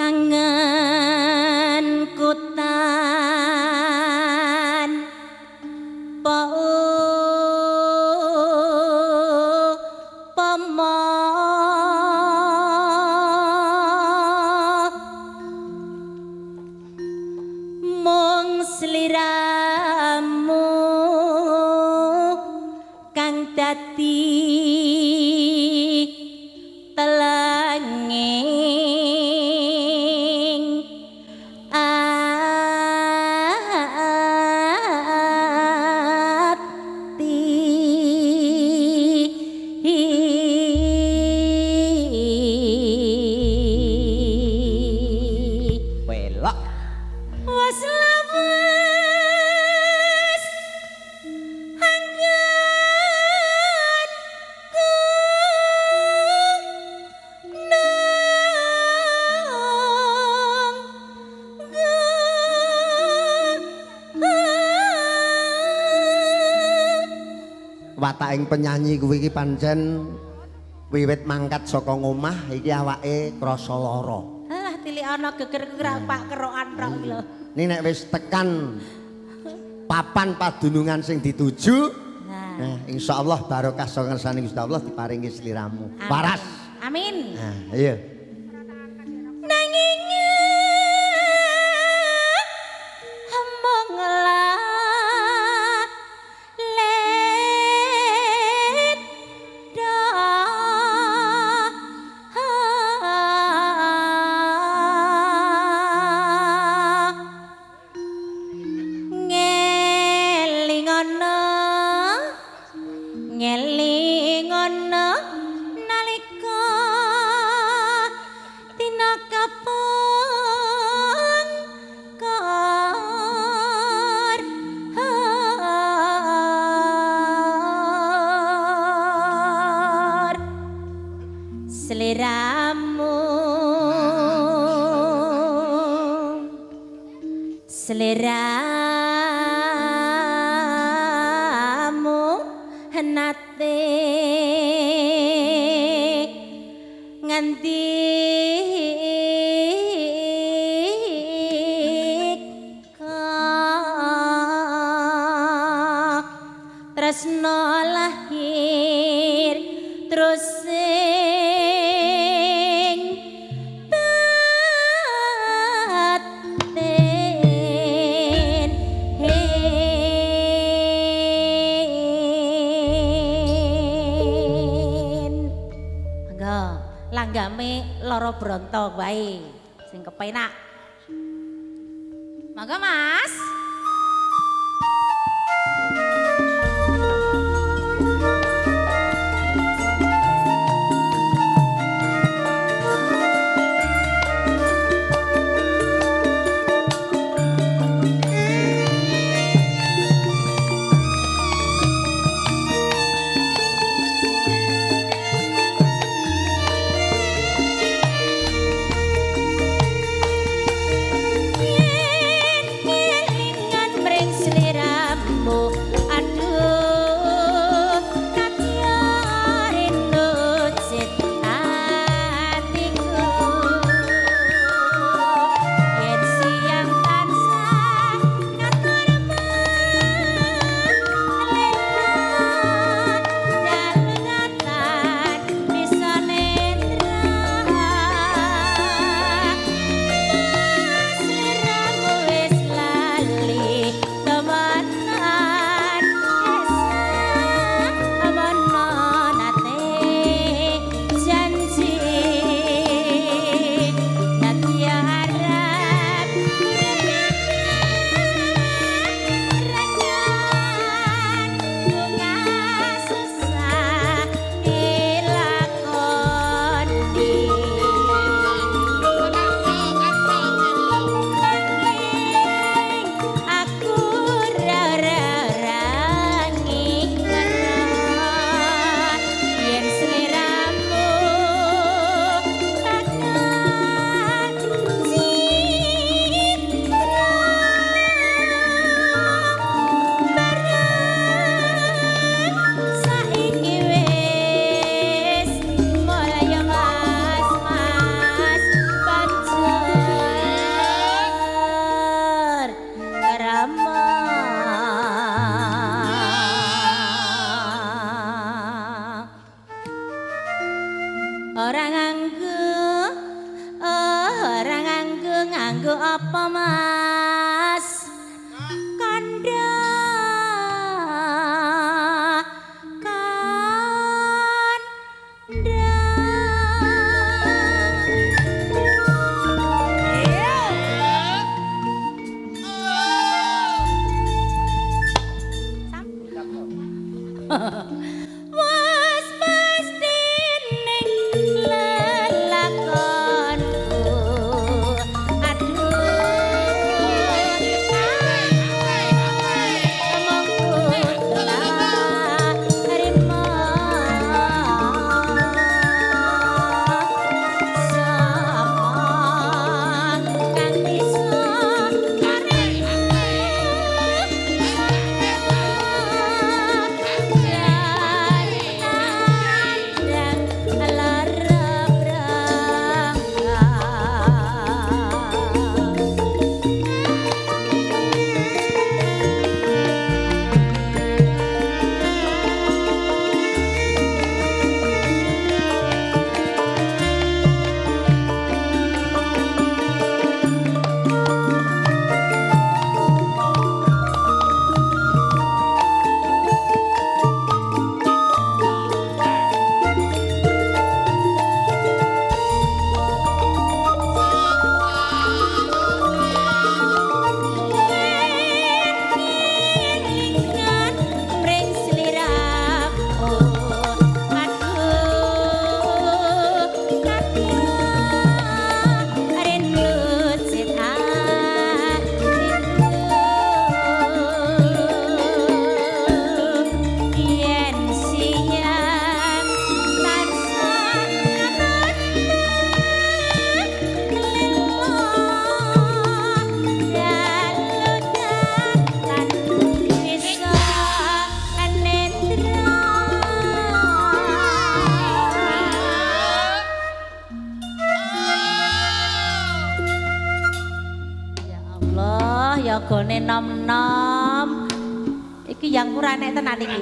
哥哥。Wataking penyanyi kuwi iki pancen wiwit mangkat saka ngomah iki awake krasa lara. Alah tilik ana geger-geger pak kerokan tok iki lho. Ning nek wis tekan papan padunungan sing dituju, nah, nah insyaallah barokah saka ngersane Gusti Allah diparingi sliramu. Waras. Amin. Nah, iya. seleramu. Seleramu nate nganti Tresno lahir terus bronto wae sing kepenak. Mangga Mas. Iki yang kurang nek tenan iki.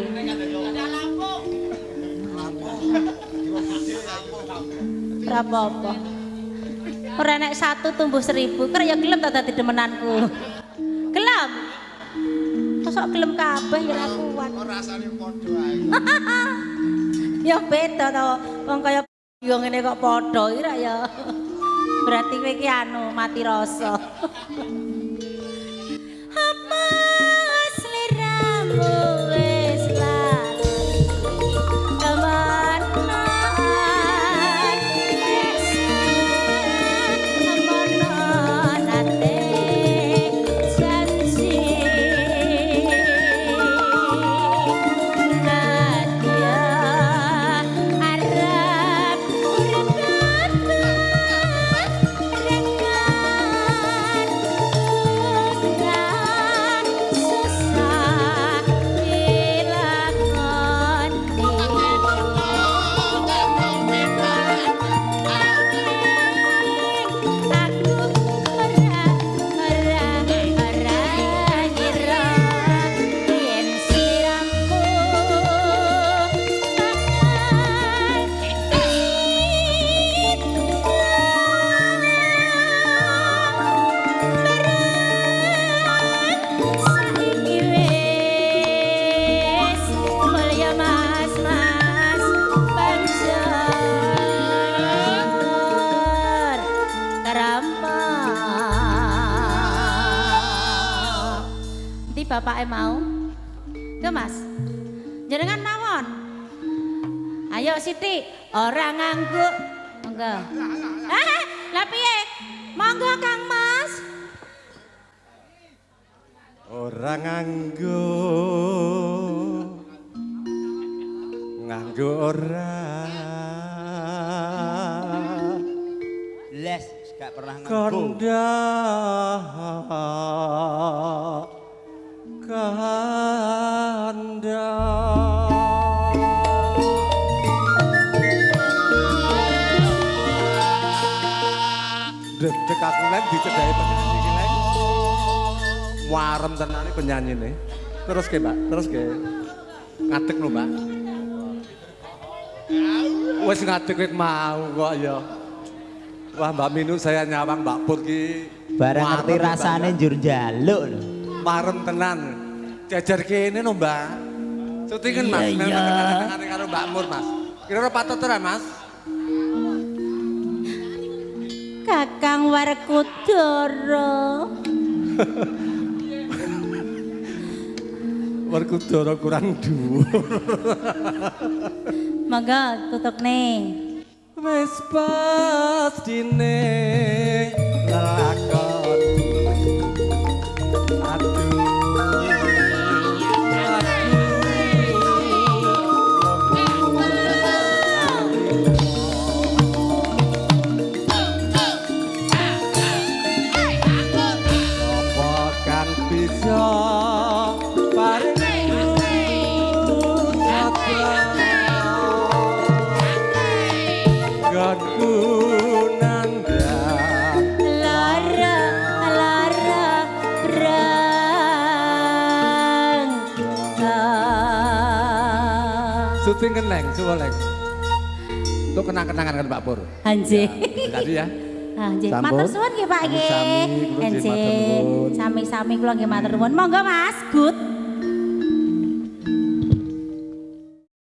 Berapa apa? Ora nek satu tumbuh seribu, kira ya gelem ta dadi demenanku. Gelem. Mosok gelem kabeh ya ora kuat. rasane padha ae. Ya beda to, wong kaya yo ngene kok padha ira ya. Berarti kowe iki anu mati rasa. Bapaknya mau? Ke mas. Jenengan mawon? Ayo Siti orang ngangguk. Monggo. Eh lah. Piye? Monggo Kang Mas. Ora nganggo nganggo ora. Les gak pernah nganggo. kandha kandha Dedek aku lek dicedhaki penyanyi iki lek. Warem tenan iki penyanyine. Terus ke, Mbak. Terus ke. Ngadeg lho, Mbak. Wis ngadeg wit mau kok ya. Wah Mbak Minu saya nyawang Mbak Pur ki. Barang ngerti rasane njur njaluk lho. Marem tenan. Jajar kene no Mbak. Syutingan Mas, kenal-kenal karo Mbak Mur Mas. Kira-kira patut ora Mas? Kakang Werkudara. Werkudara kurang dhuwur. Monggo tutuk nih. Wis pastine lakon Syuting keneng, coba leng. Untuk kenang-kenangan kan Pak Pur. Anjir. Tadi ya. Anjir, Sampun. matur suwun nggih Pak nggih. Anjir, nuwun. sami-sami kula nggih matur nuwun. Monggo Mas, good.